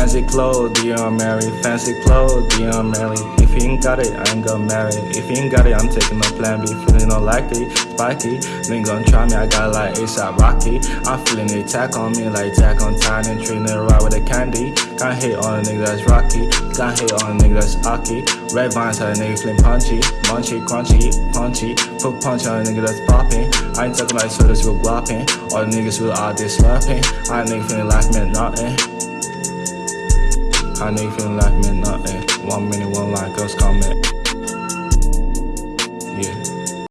Fancy clothes, want marry? Fancy clothes, want marry? If you ain't got it, I ain't gonna marry. If you ain't got it, I'm taking no plan B. Feeling unlikely, spiky. Then gonna try me, I got like ASAP Rocky. I'm feeling attack on me like Jack on time and treating it right with a candy. Can't hit on a nigga that's rocky. Can't hit on a nigga that's aki. Red vines had a nigga feeling punchy. Munchy, crunchy, punchy. Put punch on a nigga that's popping. I ain't talking like sodas real glopping. All the niggas real out there slurping. I ain't nigga feeling like me nothing. I nigga feeling like me nothing. One minute, one like us.